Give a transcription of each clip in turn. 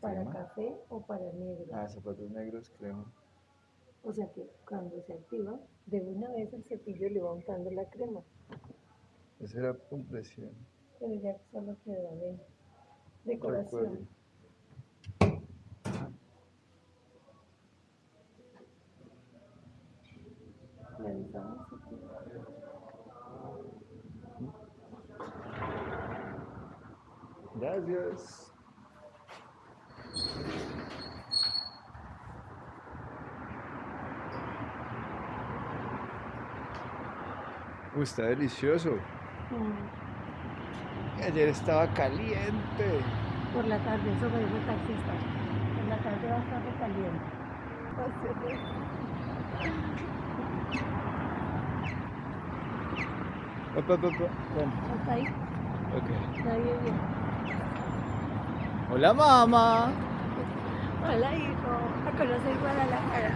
¿Para crema? café o para negro? Ah, zapatos negros, crema. O sea que cuando se activa, de una vez el cepillo le va untando la crema, Esa era compresión. pero ya solo queda de decoración. Aquí. Gracias. Uy, está delicioso. Mm, Ayer estaba caliente. Por la tarde, eso me dijo el taxista. Por la tarde va a estar recaliente. Opa, opa, opa. Bueno, Hasta ahí, ok. nadie viene. Hola, mamá. Hola, hijo. A conocer Guadalajara.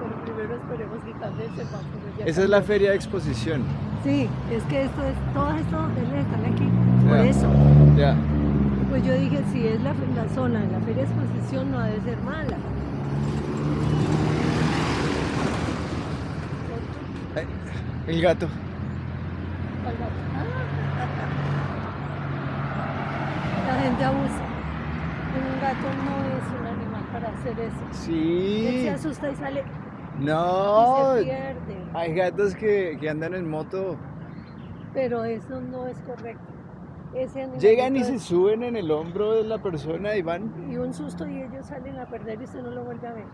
Pero primero esperemos que cambie el semáforo. Esa es la feria de exposición. Sí, es que esto es, todos estos hoteles están aquí. Por eso. Ya. Pues yo dije, si es la, la zona de la feria de exposición, no ha de ser mala. Ay, el gato. ¿Cuál gato? Ah. La gente abusa. Un gato no es un animal para hacer eso. Él Sí. se asusta y sale No. y se pierde. Hay gatos que, que andan en moto. Pero eso no es correcto. Ese Llegan y se suben en el hombro de la persona y van. y un susto y ellos salen a perder y usted no lo vuelve a ver.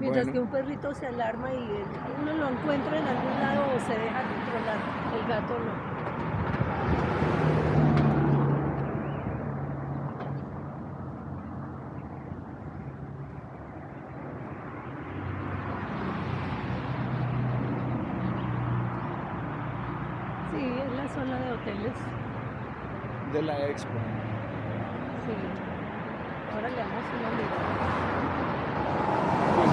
Mientras Bueno. que un perrito se alarma y uno lo encuentra en algún lado o se deja controlar. El gato no. Sí, es la zona de hoteles. De la expo. Sí. Ahora le damos una mirada. Pues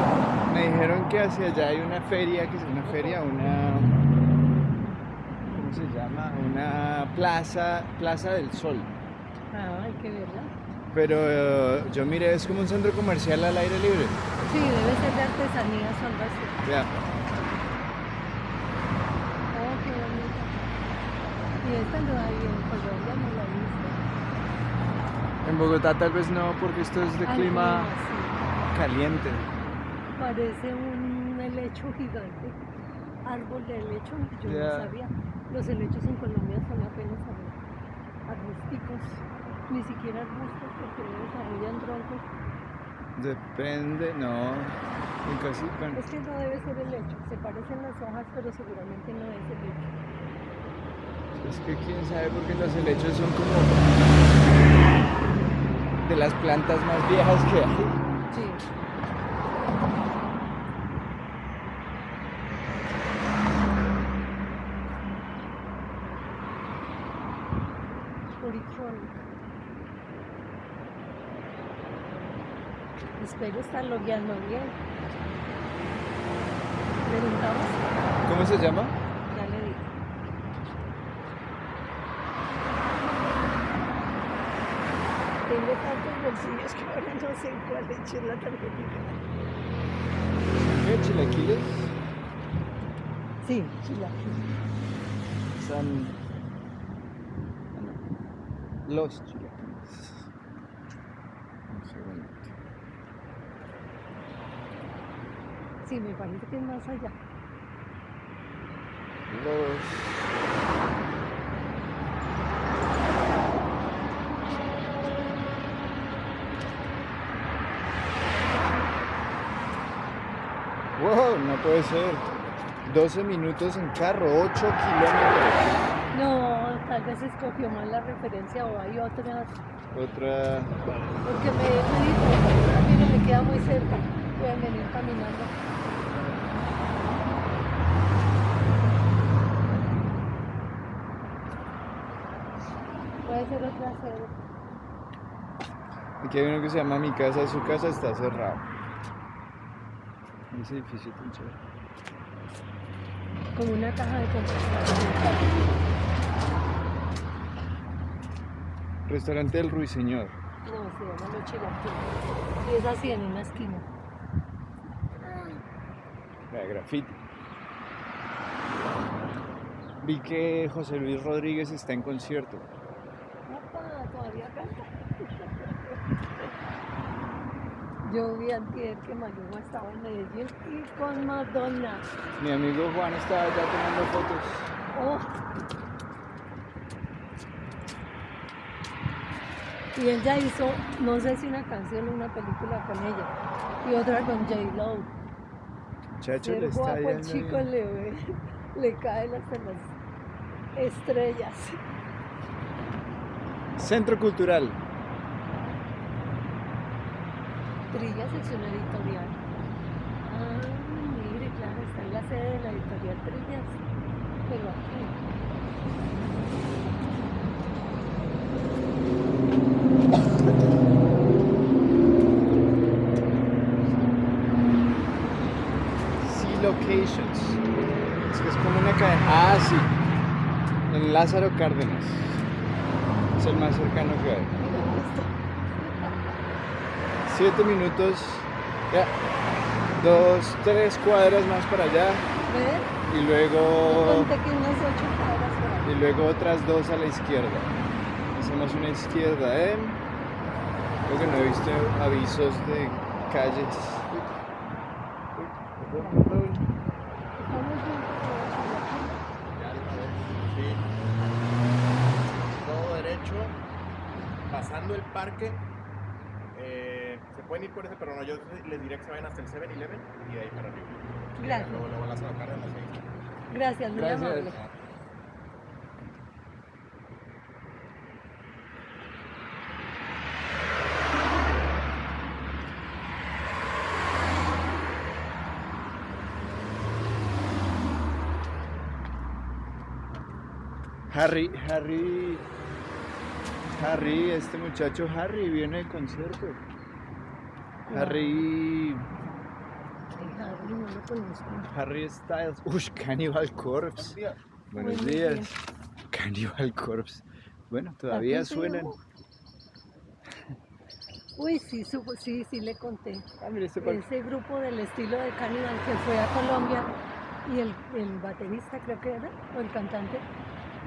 me dijeron que hacia allá hay una feria, que es una feria, una. ¿Cómo se llama? Una plaza, plaza del sol. Ah, hay que verla. Pero eh, yo miré, es como un centro comercial al aire libre. Sí, debe ser de artesanías o algo así. Ya. Oh, qué. Y esta no hay en Colombia, no la he visto. En Bogotá tal vez no, porque esto es de clima sí. caliente. Parece un helecho gigante. Árbol de helecho, yo no sabía. Los helechos en Colombia son apenas ar- arbusticos. Ni siquiera arbustos porque no desarrollan troncos. Depende, no. En casi, bueno, Es que no debe ser helecho. Se parecen las hojas, pero seguramente no es helecho. es que quién sabe, porque los helechos son como de las plantas más viejas que hay. Sí. Espero estar logueando bien. Preguntamos, ¿Cómo se llama? ya le digo. Tengo bolsillos que ahora no sé cuál eché la tarjetita. ¿Qué? ¿Chilaquiles? Sí, chilaquiles. No. Los chilaquiles. Un segundo. Sí, me parece que es más allá. Los... Wow, no puede ser. 12 minutos en carro, 8 kilómetros. No, tal vez escogió mal la referencia o hay otras. Otra. Porque me, me dijo, mire, me queda muy cerca. Pueden venir caminando. Puede ser otra sede. Aquí hay uno que se llama Mi casa, su casa está cerrado. Ese edificio tan chévere. Como una caja de compostaje. Restaurante del Ruiseñor. No, se llama Los Chilaquiles. Y es así en una esquina. La graffiti. Vi que José Luis Rodríguez está en concierto. Opa, todavía canta. Yo vi antier que Maluma estaba en Medellín y con Madonna. Mi amigo Juan estaba ya tomando fotos. Oh. Y él ya hizo, no sé si una canción o una película con ella. Y otra con J-Lo. Chacho, le está guapo el chico bien. le ve, le caen hasta las estrellas. Centro Cultural. Trilla sección editorial. Ah, mire, claro, está en la sede de la editorial Trillas. Pero aquí. Locations. Es que es como una cadena. Ah, sí. En Lázaro Cárdenas. Es el más cercano que hay. Siete minutos. Ya. Dos, tres cuadras más para allá. ¿Ves? Y luego. que unas ocho cuadras Y luego otras dos a la izquierda. Hacemos una izquierda, ¿eh? Creo que no he visto avisos de calles. Todo derecho, pasando el parque. Pueden ir por ese, pero no, yo les diré que se vayan hasta el 7-Eleven y de ahí para arriba. Gracias. Luego, luego las Cárdenas ahí. Gracias, muy Gracias. amable. Harry, Harry, Harry, este muchacho Harry viene del concierto. Harry, Harry, no lo conozco. Harry Styles. Uy, Cannibal Corpse. Buenos Buenos días. días. Cannibal Corpse. Bueno, todavía suenan. Uy, sí, supo- sí, sí le conté. Ah, mira este. Ese grupo del estilo de Cannibal que fue a Colombia y el, el baterista creo que era, o el cantante,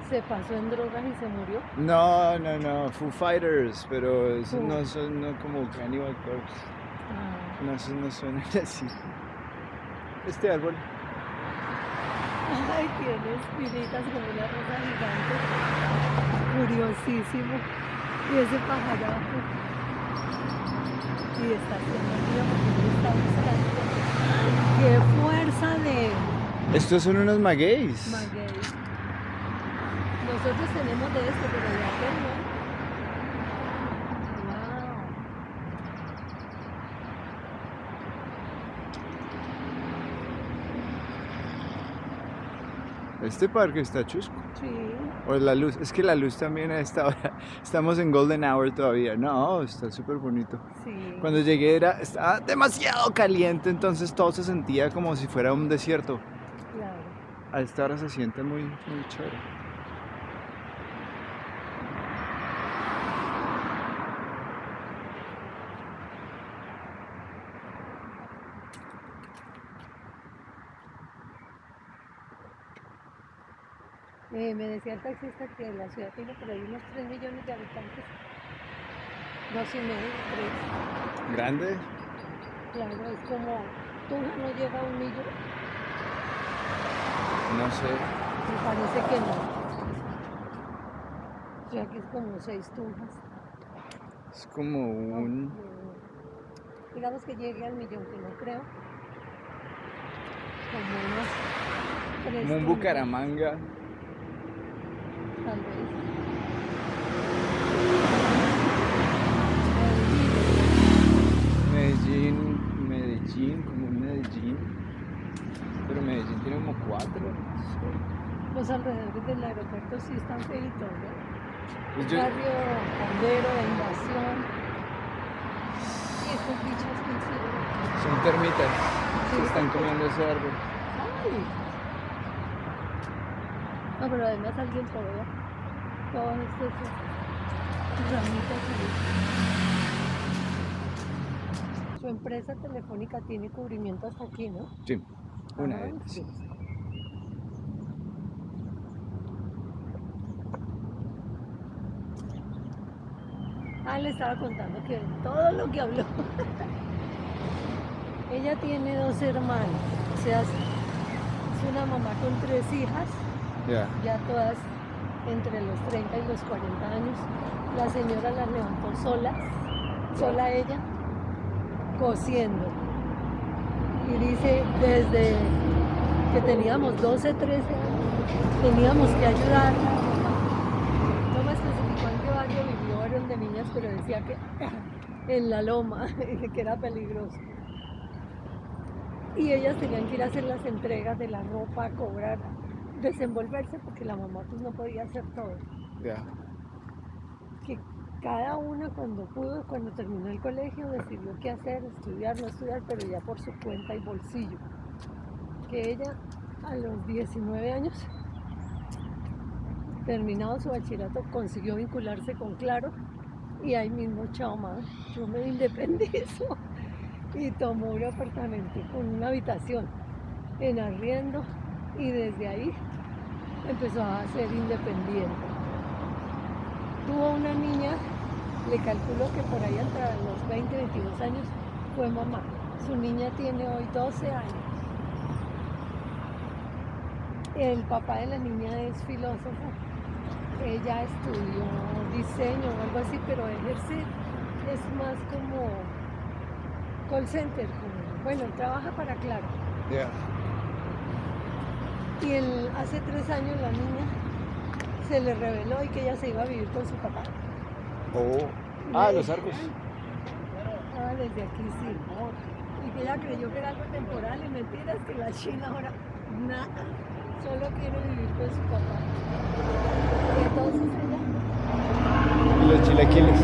se pasó en drogas y se murió. No, no, no, Foo Fighters, pero no son no como Cannibal Corpse. No, esos no suenan así. Este árbol. Ay, tiene espinitas como una rosa gigante. Curiosísimo. Y ese pajarajo. Y está haciendo frío porque está buscando. ¡Qué fuerza de Estos son unos magueyes. maguey! Nosotros tenemos de esto, pero de aquel no. Este parque está chusco. Sí. O la luz, es que la luz también a esta hora. Estamos en Golden Hour todavía. No, está súper bonito. Sí. Cuando llegué era, estaba demasiado caliente, entonces todo se sentía como si fuera un desierto. Claro. A esta hora se siente muy, muy chévere. Eh, me decía el taxista que la ciudad tiene por ahí unos 3 millones de habitantes. Dos y medio, tres. Grande. Claro, es como Tunja no llega a un millón. No sé. Me parece que no. O sea que es como seis Tunjas. Es como un. Eh, Digamos que llegue al millón, que no creo. Como unos tres Como un Bucaramanga. Tal vez. Medellín, Medellín, como un Medellín. Pero Medellín tiene como cuatro. Los alrededores del aeropuerto sí están feitos, ¿no? Pues yo- Barrio Bombero, Invasión. Y estos bichos que hicieron. son termitas. Sí. Se están comiendo ese árbol. ¡Ay! No, pero además alguien podó todas estas ramitas ahí. su empresa telefónica tiene cubrimiento hasta aquí, ¿no? Sí, una Ah, de ellas. sí. Ah, le estaba contando que todo lo que habló. Ella tiene dos hermanos, o sea, es una mamá con tres hijas, Ya, ya todas entre los 30 y los 40 años. La señora las levantó solas, sola ella, cosiendo. Y dice, desde que teníamos 12, 13 años, teníamos que ayudarla. No me especificó en qué barrio vivió, era de niñas, pero decía que en la loma, que era peligroso. Y ellas tenían que ir a hacer las entregas de la ropa, cobrar, desenvolverse, porque la mamá pues no podía hacer todo ya. que cada una cuando pudo, cuando terminó el colegio, decidió qué hacer, estudiar, no estudiar, pero ya por su cuenta y bolsillo. Que ella a los 19 años, terminado su bachillerato, consiguió vincularse con Claro y ahí mismo, chao mamá, yo me independizo y tomó un apartamento con una habitación en arriendo y desde ahí empezó a ser independiente tuvo una niña, le calculo que por ahí entre los 20, 22 años fue mamá. Su niña tiene hoy 12 años. El papá de la niña es filósofo. Ella estudió diseño o algo así, pero ejerce es más como call center, como, bueno, trabaja para Claro. Ya. Y el, hace tres años la niña se le reveló y que ella se iba a vivir con su papá. Oh. Ah, los arcos. Ah, desde aquí sí. Y que ella creyó que era algo temporal y mentiras que la China ahora nada, solo quiere vivir con su papá. Y entonces ella Y los chilaquiles.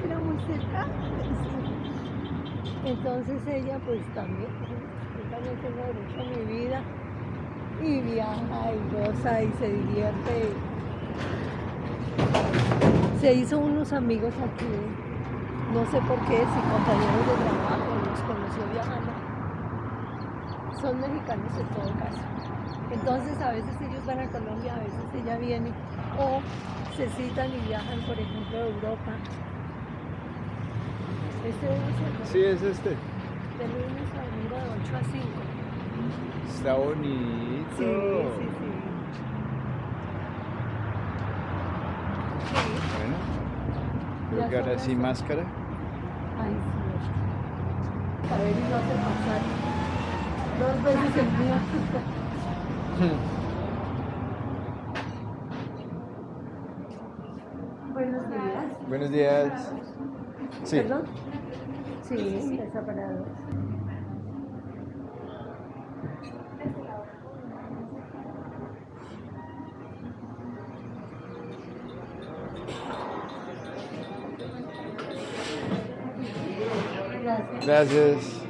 que era muy cerca. Entonces ella pues también, yo también tengo derecho a mi vida y viaja y goza y se divierte. Se hizo unos amigos aquí, no sé por qué, si compañeros de trabajo, los conoció viajando. Son mexicanos en todo caso. Entonces a veces ellos van a Colombia, a veces ella viene, o se citan y viajan, por ejemplo, a Europa. Este debe ser Sí, es este. de lunes a domingo de 8 a 5. Está bonito. Sí, sí, sí. Sí. Bueno. Creo que ahora sí máscara. Ay, sí. A ver, y no hace pasar. Dos veces el mío. Buenos días. Buenos días. Sí. ¿Perdón? Sí, está parado. Gracias. Gracias.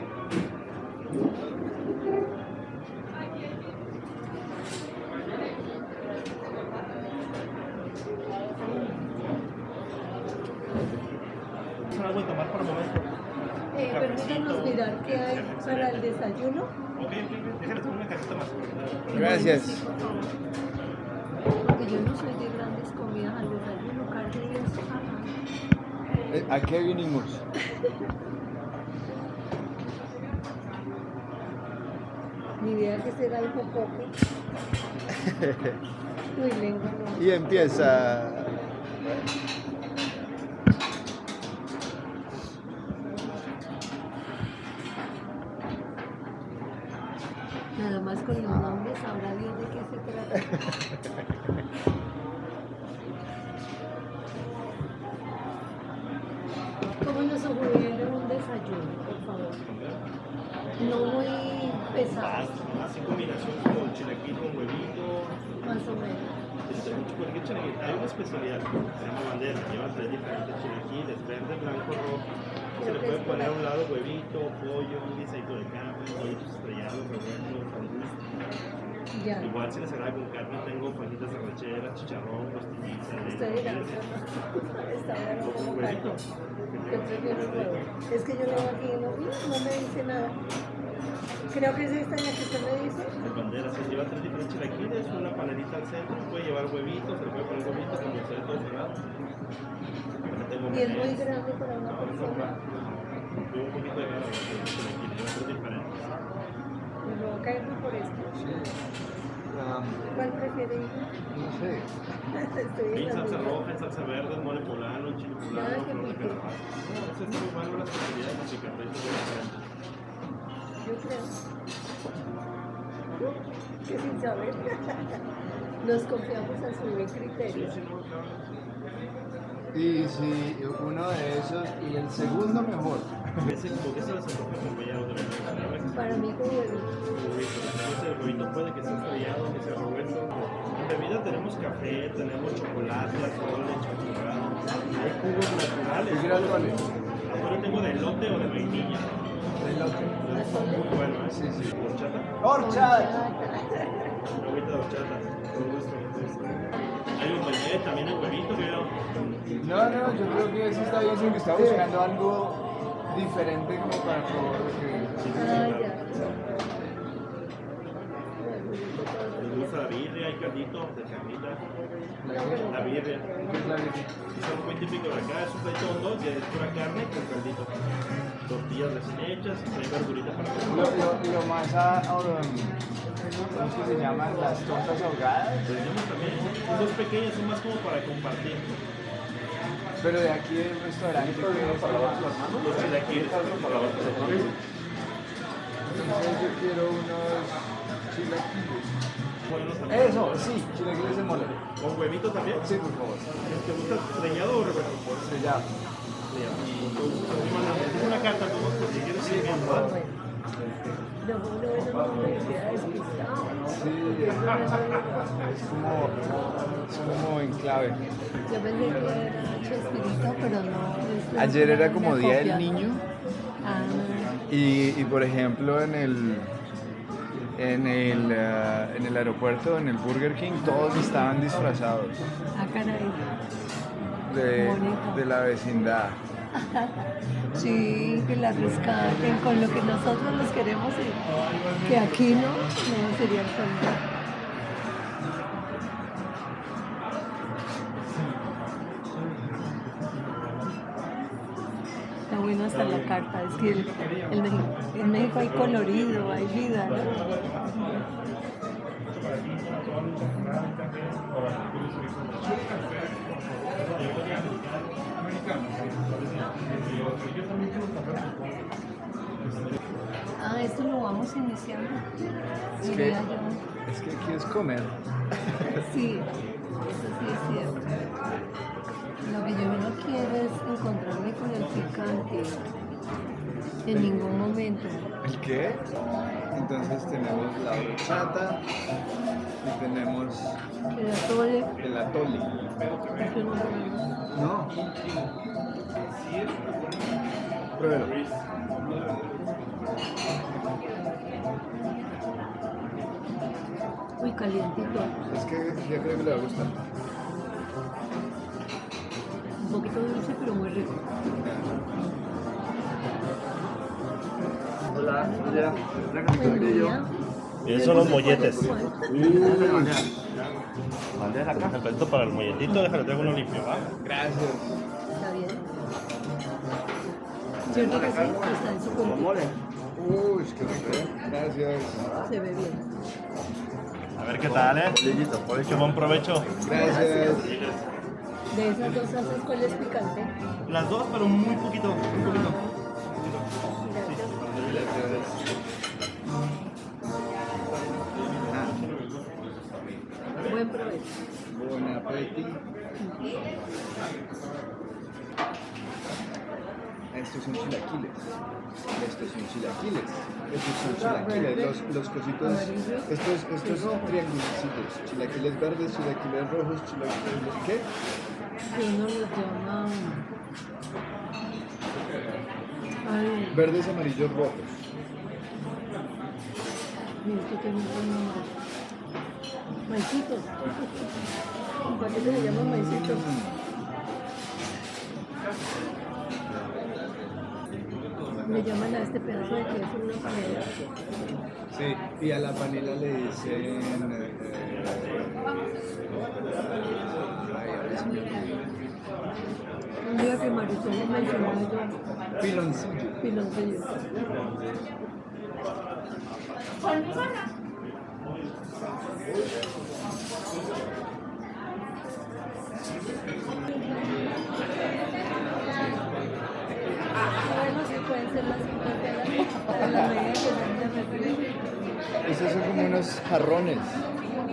algo de tomar por el momento. Eh, permítanos mirar qué hay para el desayuno. Ok, ok, déjale tomar una cajita más. Gracias. Porque yo no soy de grandes comidas al carne y eso. ajá. Eh, ¿A qué vinimos? Ni idea que será algo poco. Uy, lengua no. Y empieza. Nada más con los nombres sabrá Dios de qué se trata. ¿Cómo nos sugiere un desayuno, por favor? No muy pesado, Así combinación con chilaquil con huevito. más o menos. Este, mucho cualquier chilaquil. Hay una especialidad, se llama bandera, lleva tres diferentes chilaquiles, verde, blanco, rojo. Se le puede poner a un lado huevito, pollo, un guisadito de carne, pollitos estrellados, revueltos, sándwich. Igual si les agrada con carne, tengo fajitas de rachera, chicharrón, costillitas, Estoy la Está huevo. Es que yo leo aquí no, no me dice nada. Creo que es esta la que usted me dice. De bandera, se lleva tres diferentes chilaquiles, una panelita al centro, puede llevar huevitos, se le puede poner huevitos como ustedes todo cerrado. Y es muy grande para una persona. y un poquito de cada chilaquiles, lleva tres diferentes. Me lo voy a caer por esto. Um, ¿Cuál prefiere? no sé. Estoy en En salsa roja, en salsa verde, saber. Nos confiamos a su buen criterio. Y si uno de esos, y el segundo mejor. Ese, porque ese es el rojo acompañado de la Para mí con huevo. Entonces el huevito puede que sea estrellado, que sea revuelto. En bebida tenemos café, tenemos chocolate, atole, chocolate. Hay jugos naturales. ¿Qué atole? Ahora tengo de elote o de vainilla. Es muy bueno, ¿eh? Sí, sí. Horchata. ¡Horchata! Una agüita de horchata. Hay un bañé, también el huevito, creo. No, no, yo creo que eso está bien, porque está buscando algo diferente como para probar lo que... Me gusta la birria, hay caldito de carnita. ¿La birria. ¿Qué es la birria? Es algo muy típico de acá, es un plato hondo, que es pura carne con caldito. Tortillas recién hechas y trae verdurita para Lo, comer. lo, lo más a, um, ¿cómo es que se llaman? Las tortas ahogadas. Tenemos también, son dos pequeñas, son más como para compartir. Pero de aquí del restaurante que es Los chilaquiles. Entonces yo quiero unos chilaquiles. Eso, sí, chilaquiles de mole. ¿Con huevito también? Sí, por favor. ¿Te gusta estrellado o revuelto? Se llama. Es una carta, como si quieres Sí, por favor. No, no, no, no, me queda despistado. Sí, es como, es como en clave. Yo pensé que era Chespirito, pero no. es Ayer era como Día del. Niño Ah, y, y por ejemplo en el, en, el, ah, en el aeropuerto, en el Burger King, todos estaban disfrazados ah, caray. de, de la vecindad. Sí, que la rescaten con lo que nosotros los queremos y que aquí no, no sería el colmo. Está bueno hasta la carta, es que el, en México hay colorido, hay vida, ¿no? Ah, esto lo vamos iniciando. Es que, es que aquí es comer. Sí, eso sí es cierto. Lo que yo no quiero es encontrarme con el picante en ningún momento. ¿El qué? Entonces tenemos la horchata y tenemos El atole, el atole. No. Pruébelo. Uy, calientito. Es que ya creo que le va a gustar. Un poquito dulce, pero muy rico. Hola, Buen día. Esos son los molletes. Bandeja acá. El para el molletito, déjale, traigo uno limpio, ¿va? Gracias. Bien. ¿Cierto que sí? Está en su cuerpo. Uy, qué rico. Gracias. Se ve bien. A ver qué tal, ¿eh? Que buen provecho. Gracias. De esas dos salsas, ¿cuál es picante? Las dos, pero muy poquito, muy poquito. Gracias. Buen provecho. buen apetito. Estos son chilaquiles. Estos son chilaquiles. Estos son chilaquiles. Los, los cositos. Estos, estos triangulitos. Chilaquiles verdes, chilaquiles rojos, chilaquiles. ¿Qué? Que uno los llama. Ay, Verdes, amarillos, rojos. mira, esto tiene un nombre. Maicitos. ¿Para qué se le llaman maicitos? Le llaman a este pedazo de queso una panela. Sí, y a la panela le dicen. eh. Un día que Marisol le mencionó yo, Piloncillo. piloncillo. Bueno, sí pueden ser las 50 de la, de la medida que se refriega. Esos son como unos jarrones.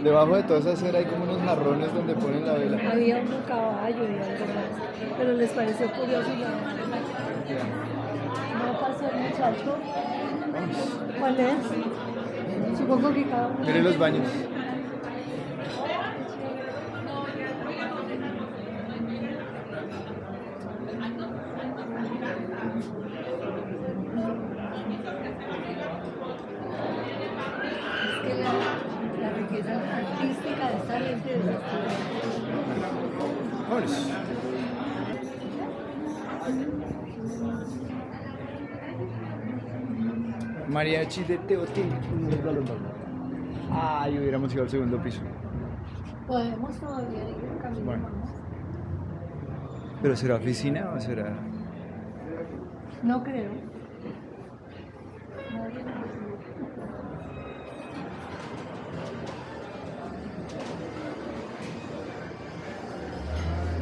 Debajo de toda esa cera hay como unos jarrones donde ponen la vela. Había un caballo y algo más, pero les pareció curioso y. No pasó el muchacho. ¿Cuál es? Supongo que cada uno. Miren los baños. Es que la, la riqueza artística de esta gente de estos Vámonos. Mariachi de Teotihuacán. Ay, hubiéramos ido al segundo piso. Podemos todavía ir en camino. Bueno. ¿Pero será oficina o será...? No creo.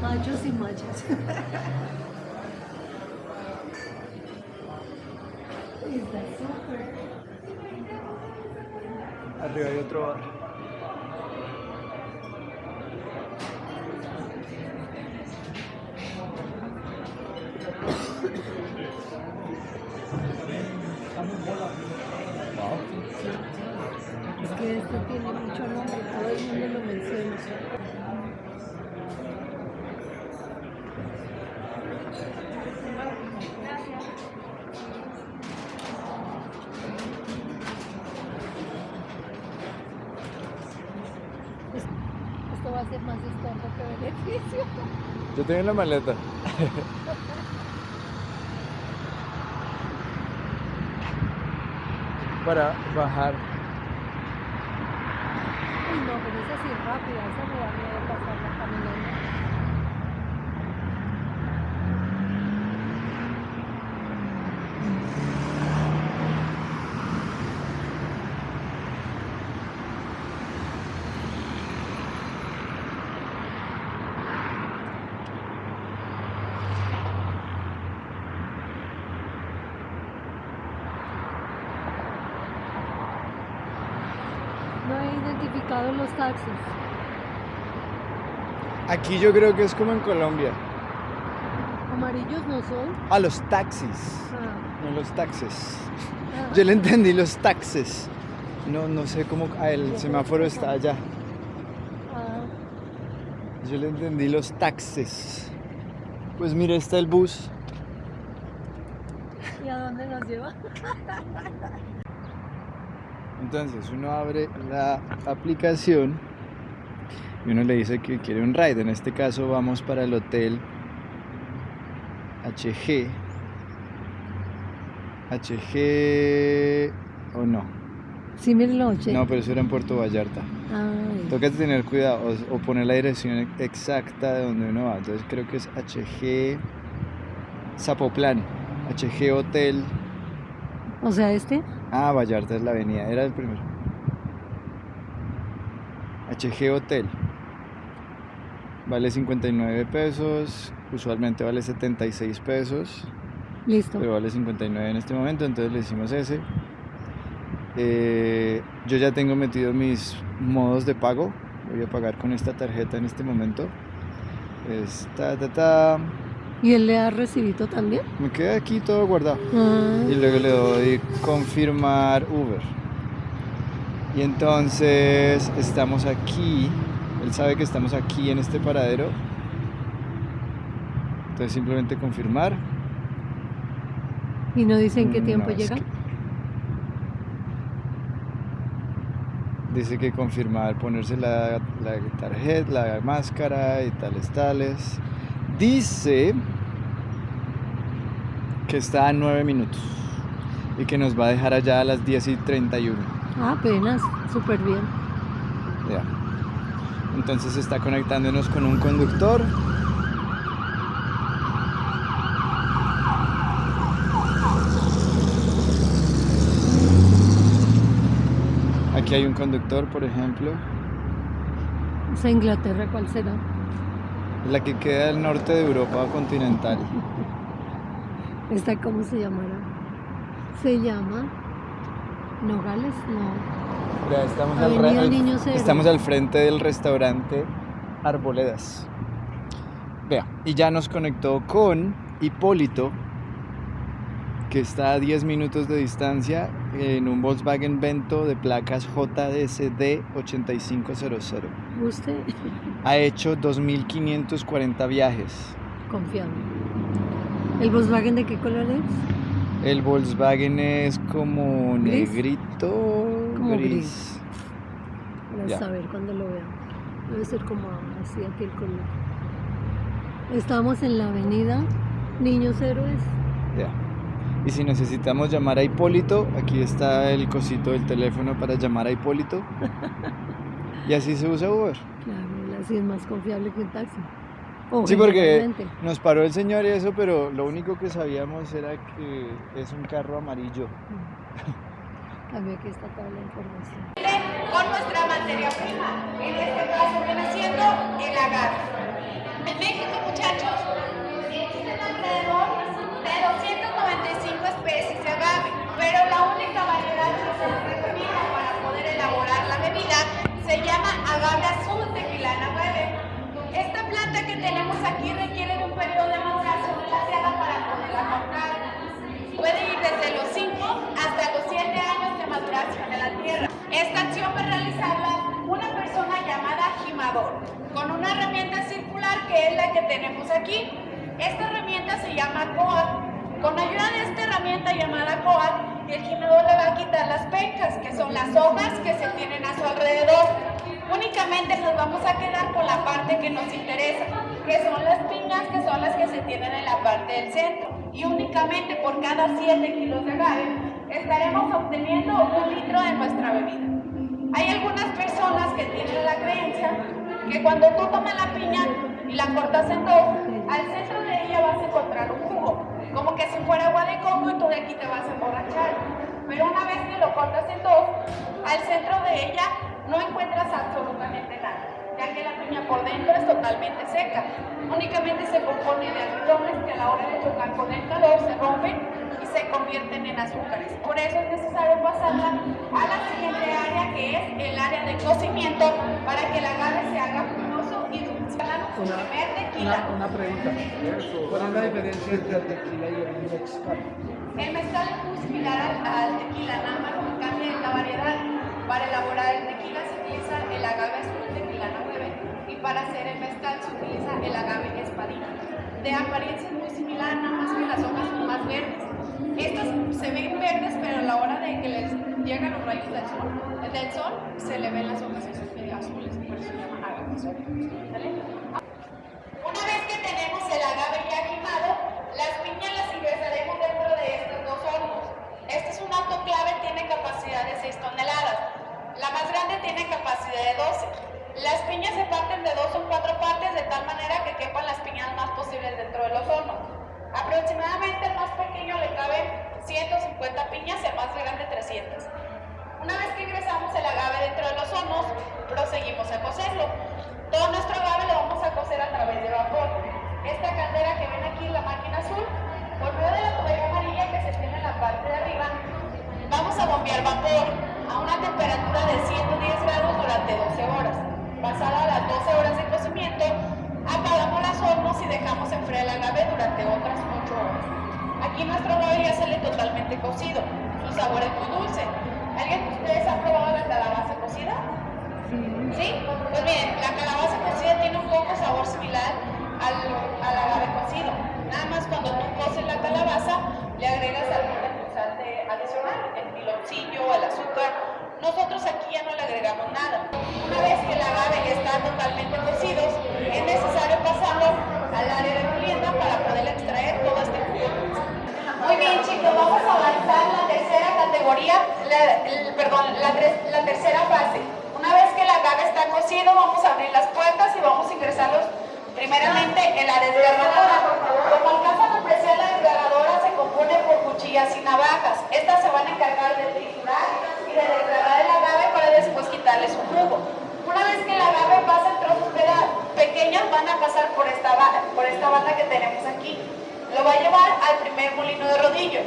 Machos y machas. Arriba hay otro bar. Yo tengo la maleta. Para bajar. Uy, no, pero es rápida, esa me da miedo pasarla caminando. No he identificado los taxis. Aquí yo creo que es como en Colombia. Amarillos no son. Ah, los taxis. Ah, No los taxes. ah. Yo le entendí los taxes. No, no sé cómo. Ah, el semáforo está allá. Ah, Yo le entendí los taxes. Pues mira, está el bus. ¿Y a dónde nos lleva? Entonces uno abre la aplicación y uno le dice que quiere un ride. En este caso vamos para el hotel HG. HG o no. Sí, mil noche. No, pero eso era en Puerto Vallarta. Ay, Toca tener cuidado o, o poner la dirección exacta de donde uno va. Entonces creo que es HG Zapoplán. HG Hotel. o sea, este. Ah, Vallarta es la avenida, era el primero. HG Hotel. Vale 59 pesos, usualmente vale 76 pesos, Listo. pero vale 59 en este momento, entonces le hicimos ese. Eh, yo ya tengo metido mis modos de pago, voy a pagar con esta tarjeta en este momento. Es ta, ta, ta. ¿Y él le da recibito también? Me queda aquí todo guardado. Ah, y luego le doy confirmar Uber. Y entonces estamos aquí, él sabe que estamos aquí en este paradero. Entonces simplemente confirmar. ¿Y no dice en qué Mm, tiempo llega? que- Dice que confirmar, ponerse la, la tarjeta, la máscara y tales, tales. Dice que está a nueve minutos. y que nos va a dejar allá a las 10 y 31. Ah, apenas, súper bien. Entonces está conectándonos con un conductor. Aquí hay un conductor, por ejemplo, ¿Esa Inglaterra cuál será? la que queda al norte de Europa continental. ¿Esta cómo se llamará? Se llama Nogales, no. Ya estamos, al, estamos frente del restaurante Arboledas. Vea, y ya nos conectó con Hipólito, que está a 10 minutos de distancia en un Volkswagen Vento de placas JSD 8500. Usted, Ha hecho 2.540 viajes. confiable. ¿El Volkswagen de qué color es? El Volkswagen es como ¿Gris? negrito, Como gris. gris. Para Ya. saber cuando lo veamos. Debe ser como así aquí el color. Estamos en la avenida Niños Héroes. Ya. Y si necesitamos llamar a Hipólito, aquí está el cosito del teléfono para llamar a Hipólito. Y así se usa Uber. Claro, así es más confiable que un taxi. Sí, porque nos paró el señor y eso, pero lo único que sabíamos era que es un carro amarillo. También aquí está toda la información. con nuestra materia prima. En este caso viene siendo el agave. En México, muchachos, existen alrededor de 295 especies de agave, pero la única variedad que se recomienda para poder elaborar la bebida se llama agave azul tequilana 9. Esta planta que tenemos aquí requiere de un periodo de maduración glaciada para poderla comprar. Puede ir desde los 5 hasta los 7 años de la tierra. Esta acción a realizarla una persona llamada gimador, con una herramienta circular que es la que tenemos aquí. Esta herramienta se llama coat. Con ayuda de esta herramienta llamada coat, el gimador le va a quitar las pencas, que son las hojas que se tienen a su alrededor. Únicamente nos vamos a quedar con la parte que nos interesa, que son las piñas, que son las que se tienen en la parte del centro. Y únicamente por cada 7 kilos de agave estaremos obteniendo un litro de nuestra bebida. Hay algunas personas que tienen la creencia que cuando tú tomas la piña y la cortas en dos, al centro de ella vas a encontrar un jugo, como que si fuera agua de coco y tú de aquí te vas a emborrachar. Pero una vez que lo cortas en dos, al centro de ella no encuentras absolutamente nada, ya que la piña por dentro es totalmente seca. Únicamente se compone de almidones que a la hora de chocar con el calor se rompen y se convierten en azúcares. Por eso es necesario pasarla a la siguiente área que es el área de cocimiento para que el agave se haga jugoso y dulce. Tequila. Una, una pregunta. ¿Cuál es la diferencia entre el tequila y el mezcal? El mezcal es muy similar al, al tequila, nada más que cambia es la variedad. Para elaborar el tequila se utiliza el agave azul tequila 9 y para hacer el mezcal se utiliza el agave espadina. De apariencia es muy similar, nada más que las hojas son más verdes. Estas se ven verdes, pero a la hora de que les llegan los rayos del sol, del sol se le ven las hojas medio azules, por eso se. Una vez que tenemos el agave ya quemado, las piñas las ingresaremos dentro de estos dos hornos. Este es un autoclave, tiene capacidad de 6 toneladas. La más grande tiene capacidad de 12. Las piñas se parten de dos o cuatro partes de tal manera que quepan las piñas más posibles dentro de los hornos. Aproximadamente el más pequeño le caben 150 piñas y el más grande 300. Una vez que ingresamos el agave dentro de los hornos, proseguimos a cocerlo. Todo nuestro agave lo vamos a cocer a través de vapor. Esta caldera que ven aquí, la máquina azul, por medio de la tubería amarilla que se tiene en la parte de arriba, vamos a bombear vapor a una temperatura de 110 grados durante 12 horas. Pasada las 12 horas de cocimiento, apagamos los hornos y dejamos Aquí nuestro agave ya sale totalmente cocido. Su sabor es muy dulce. ¿Alguien de ustedes ha probado la calabaza cocida? ¿Sí? Pues miren, la calabaza cocida tiene un poco sabor similar al, al agave cocido. Nada más cuando tú coces la calabaza, le agregas algún endulzante adicional, el piloncillo, el azúcar. Nosotros aquí ya no le agregamos nada. Una vez que el agave ya está totalmente cocido, es necesario pasarlo al área de molienda para poder extraer todo este. Muy bien chicos, vamos a avanzar la tercera categoría, perdón, la, tercera fase. Una vez que la carne está cocida, vamos a abrir las puertas y vamos a ingresarlos primeramente en la desgarradora. Como alcanzan a apreciar, la desgarradora se compone por cuchillas y navajas. Estas se van a encargar de triturar y de desgarrar el agave para después quitarle su jugo. Una vez que el agave pasa en trozos pequeños, van a pasar por esta, por esta banda que tenemos aquí. Lo va a llevar al primer molino de rodillo.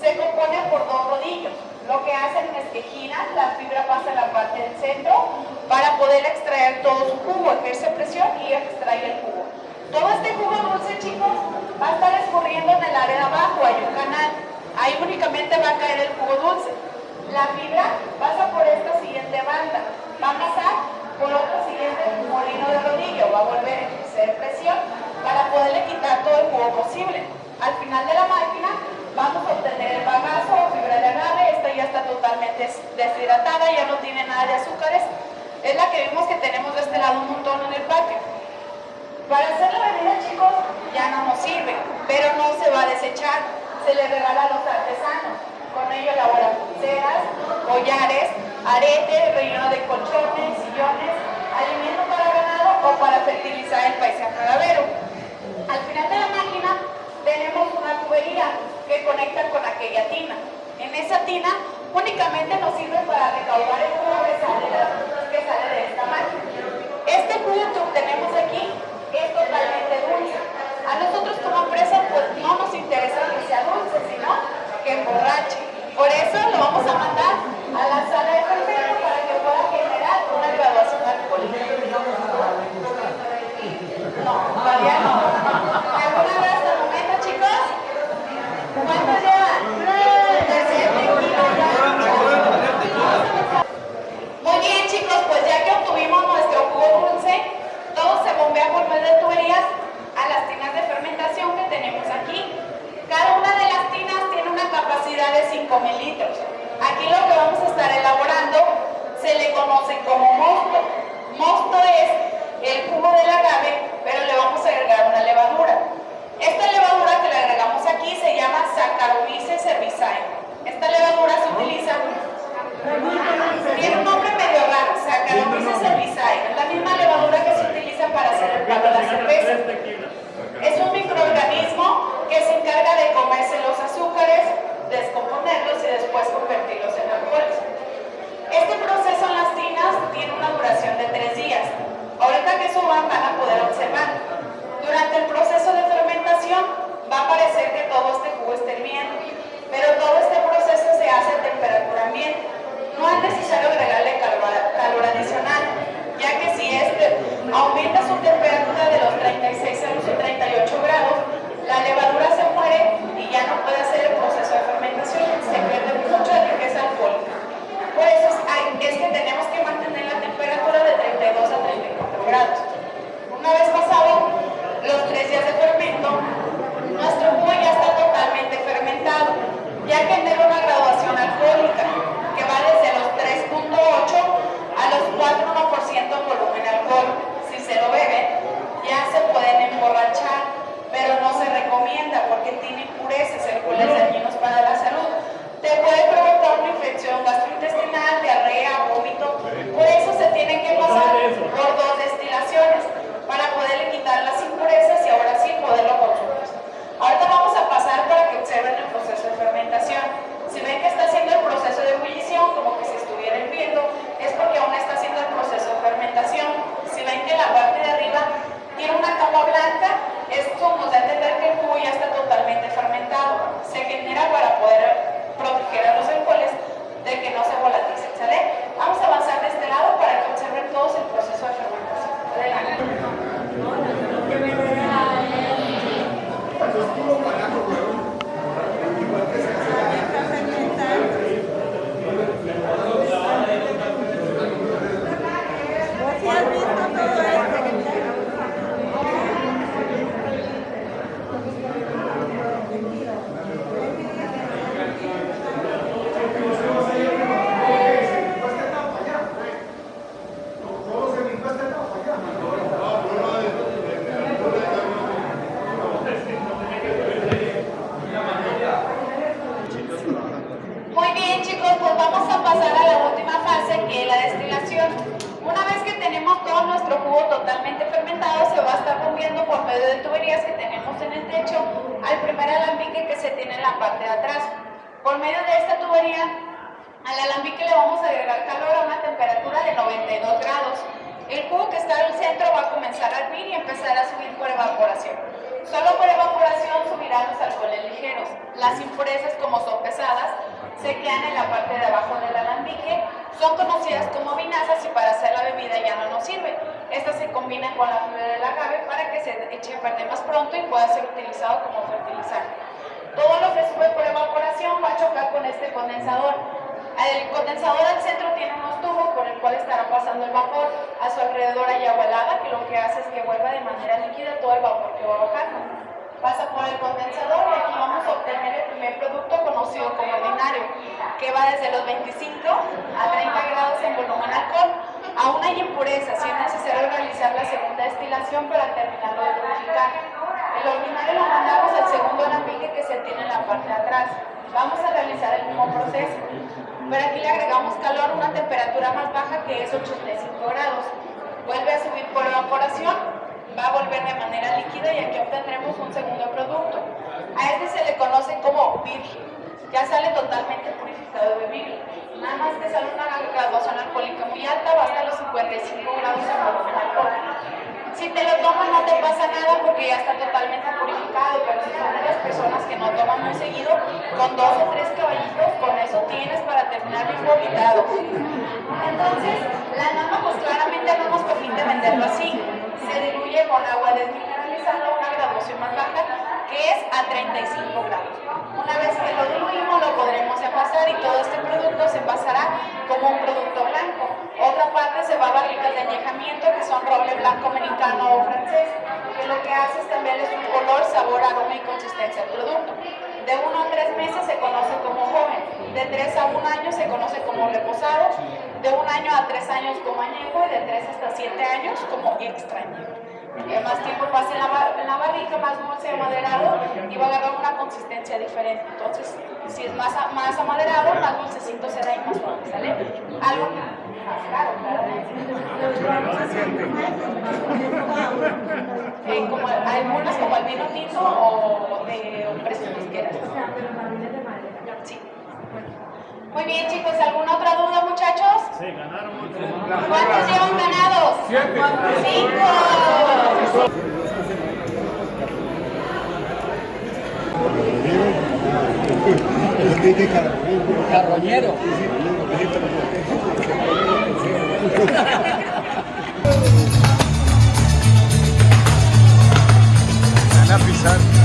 Se compone por dos rodillos. Lo que hacen es que giran, la fibra pasa a la parte del centro para poder extraer todo su jugo, ejerce presión y extrae el jugo. Todo este jugo dulce, chicos, va a estar escurriendo en el área de abajo, hay un canal. Ahí únicamente va a caer el jugo dulce. La fibra pasa por esta siguiente banda, va a pasar por otro siguiente molino de rodillo, va a volver a ejercer presión para poderle quitar todo el jugo posible. Al final de la máquina vamos a obtener el bagazo o fibra de agave, esta ya está totalmente des- deshidratada, ya no tiene nada de azúcares. Es la que vimos que tenemos de este lado un montón en el patio. Para hacer la bebida, chicos, ya no nos sirve, pero no se va a desechar. Se le regala a los artesanos. Con ello elaboran pulseras, collares, aretes, relleno de colchones, sillones, alimento para ganado o para fertilizar el paisaje agavero. Al final de la máquina tenemos una tubería que conecta con aquella tina. En esa tina únicamente nos sirve para recaudar el jugo que sale que sale de esta máquina. Este jugo que obtenemos aquí es totalmente dulce. A nosotros como empresa pues no nos interesa que sea dulce, sino que emborrache. Por eso lo vamos a mandar a la sala de perfecto para que pueda generar una graduación alcohólica. No, todavía no. ¿Alguna vez hasta el momento, chicos? ¿Cuántos llevan? Tercer tequila, ya. Muy bien, chicos, pues ya que obtuvimos nuestro jugo dulce, todo se bombea por medio de tuberías a las tinas de fermentación que tenemos aquí. Cada una de las tinas tiene una capacidad de 5.000 litros. Aquí lo que vamos a estar elaborando se le conoce como mosto. Mosto es el jugo del agave, pero le vamos a agregar una levadura. Esta levadura que le agregamos aquí se llama Saccharomyces cerevisiae. Esta levadura se utiliza tiene un nombre medio raro, Saccharomyces cerevisiae. Es la misma levadura que se utiliza para hacer el pan de la Es un microorganismo que se encarga de comerse los azúcares, descomponerlos y después convertirlos en alcoholes. Este proceso en las tinas tiene una duración de tres días. Ahorita que suban van a poder observar. Durante el proceso de fermentación va a parecer que todo este jugo esté hirviendo, pero todo este proceso se hace a temperatura ambiente. No es necesario agregarle calor adicional, ya que si este aumenta su temperatura de los 36 a los 38 grados, la levadura se muere y ya no puede hacer el proceso de fermentación, se pierde mucho mucha riqueza alcohólica. Por eso es que tenemos que mantener la temperatura de 32 a 34 grados. Una vez pasado los tres días de fermento, nuestro jugo ya está totalmente fermentado, ya que tiene una graduación alcohólica que va desde los 3.8 a los 4 1% colocan alcohol. Si se lo beben, ya se pueden emborrachar, pero no se recomienda porque tiene impurezas, alcoholes dañinos para la salud. Te puede provocar una infección gastrointestinal, diarrea, vómito. Por eso se tiene que pasar por dos destilaciones para poderle quitar las impurezas y ahora sí poderlo consumir. Ahorita vamos a pasar para que observen el proceso de fermentación. Si ven que está haciendo el proceso de ebullición, como que se está vienen viendo, es porque aún está haciendo el proceso se eche a perder más pronto y pueda ser utilizado como fertilizante. Todo lo que sube por evaporación va a chocar con este condensador. El condensador al centro tiene unos tubos por el cual estará pasando el vapor. A su alrededor hay agua helada que lo que hace es que vuelva de manera líquida todo el vapor que va bajando. Pasa por el condensador y aquí vamos a obtener el primer producto conocido como ordinario, que va desde los 25 a 30 grados en volumen alcohol. Aún hay impurezas y es necesario realizar la segunda destilación para terminarlo de purificar. El ordinario lo mandamos al segundo alambique que se tiene en la parte de atrás. Vamos a realizar el mismo proceso. Pero aquí le agregamos calor a una temperatura más baja que es 85 grados. Vuelve a subir por evaporación, va a volver de manera líquida y aquí obtendremos un segundo producto. A este se le conoce como virgen. Ya sale totalmente purificado de bebible. Nada más que sale una graduación alcohólica muy alta, hasta los 55 grados volumen alcohólico. Si te lo tomas no te pasa nada porque ya está totalmente purificado, pero si son de las personas que no toman muy seguido, con dos o tres caballitos, con eso tienes para terminar bien vomitado. Entonces, la nama pues claramente no nos permite venderlo así. Se diluye con agua desmineralizada una graduación más baja, que es a 35 grados. Una vez que lo diluimos, lo podremos envasar y todo este producto se envasará como un producto blanco. Otra parte se va a barricas de añejamiento, que son roble blanco americano o francés, que lo que hace es cambiarles un color, sabor, aroma y consistencia al producto. De 1 a 3 meses se conoce como joven, de 3 a 1 año se conoce como reposado, de 1 año a 3 años como añejo y de 3 hasta 7 años como extraño. Más tiempo pase en la, bar en la barrica, más dulce o amaderado y va a agarrar una consistencia diferente. Entonces, si es más, más amaderado, más dulcecito será y más suave, ¿sale? Algo más caro, eh, como algunas como el vino tinto o de un precio que quieras. Sí. Muy bien, chicos, ¿alguna otra duda, muchachos? Sí, ganaron mucho. ¿Cuántos llevan ganados? ¡Cinco! Carroñero. Van a pisar.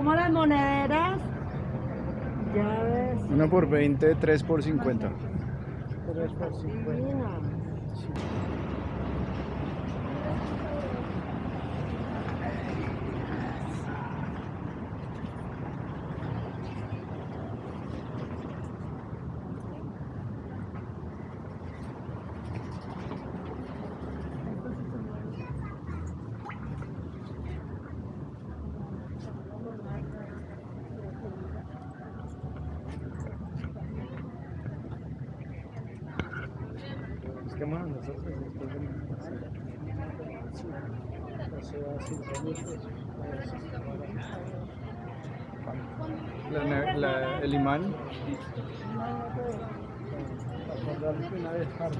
como las monedas. Ya ves. Uno por 20, 3 por 50. 3 por 50.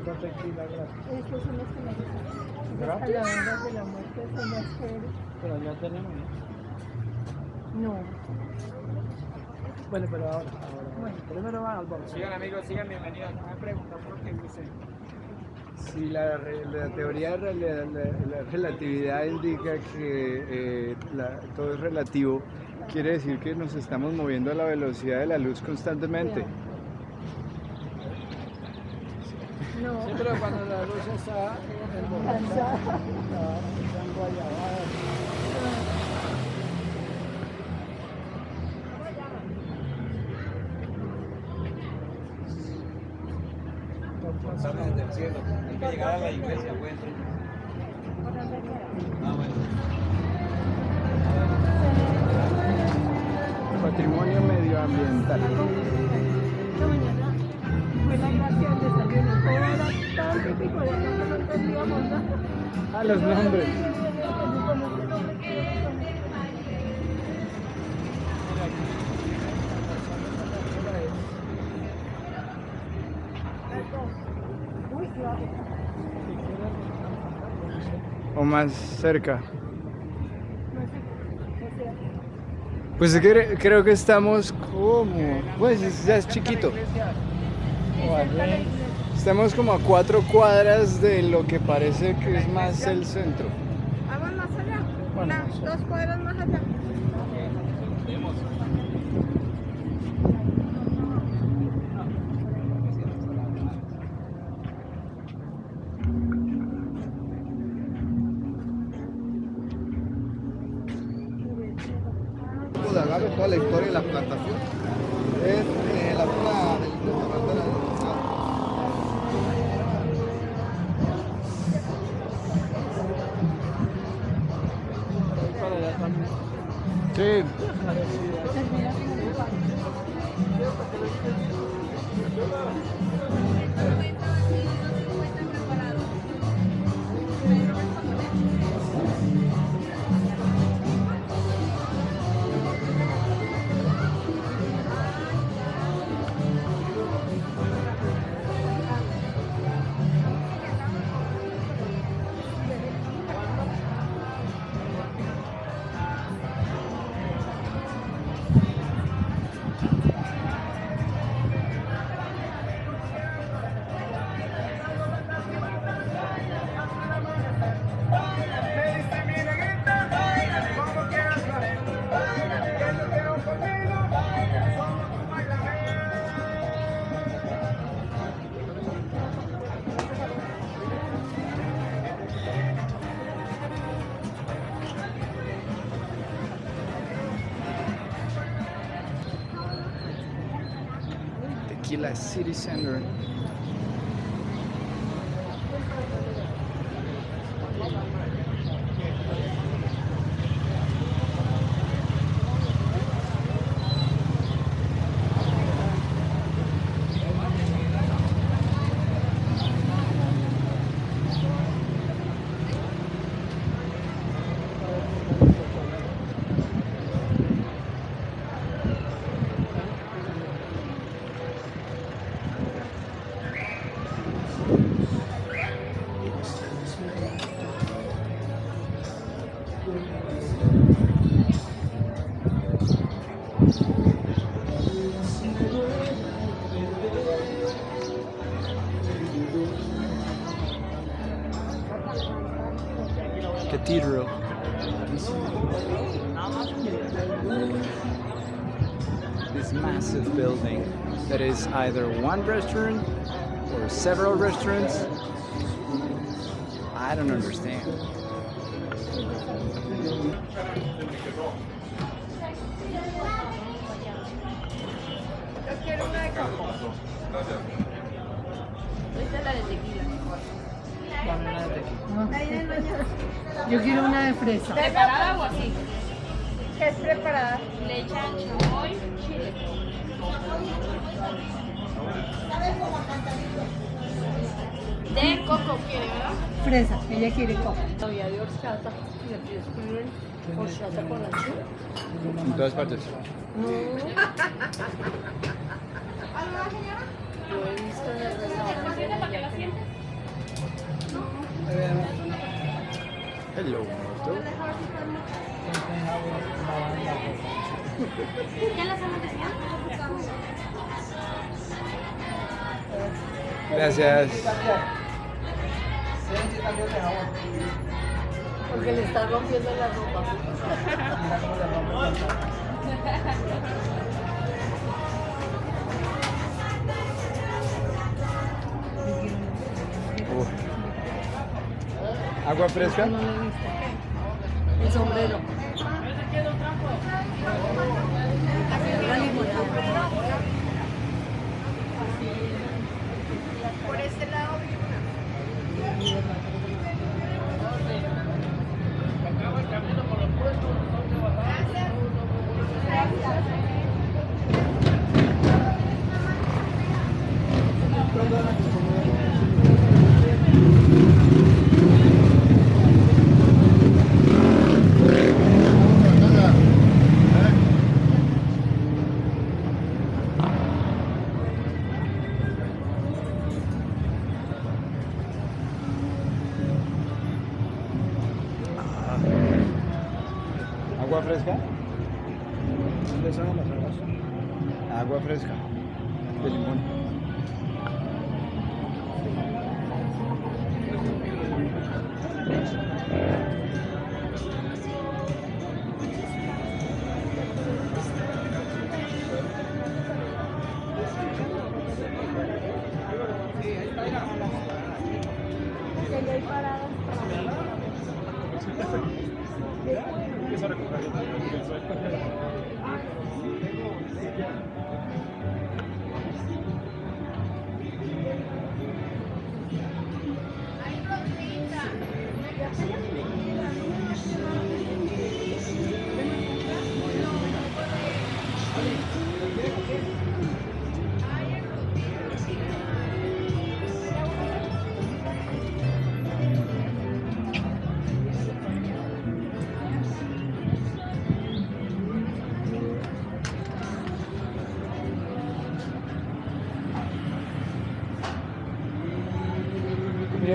Estos son los que me gustan. Las calaveras de la muerte son las chéveres. Pero ya tenemos. No. Bueno, pero ahora, ahora. Primero van al box. Sigan amigos, sigan bienvenidos. No me preguntan por qué dice. Si la, teoría de la, la relatividad indica que eh, la- todo es relativo, quiere decir que nos estamos moviendo a la velocidad de la luz constantemente. No. Sí, pero cuando la luz está en Cansada. están guayabadas. Patrimonio medioambiental. Tan típico de acá que no entendíamos nada. Ah, los nombres. O más cerca. Pues cre- creo que estamos como... Pues es- ya es chiquito. Estamos como a cuatro cuadras de lo que parece que es más el centro. Vamos más allá. Una, dos cuadras más allá. Tequila City Center. either one restaurant or several restaurants. I don't understand. padres. Hello, Gracias. Porque le está rompiendo la ropa. ¿Agua fresca? El sombrero.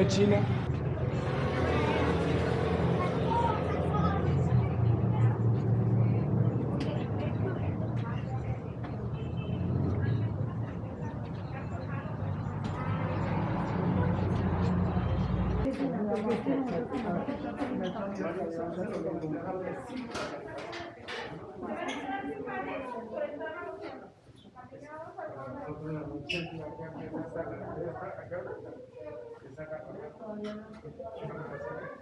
medicina. Gracias. 我原来不知道。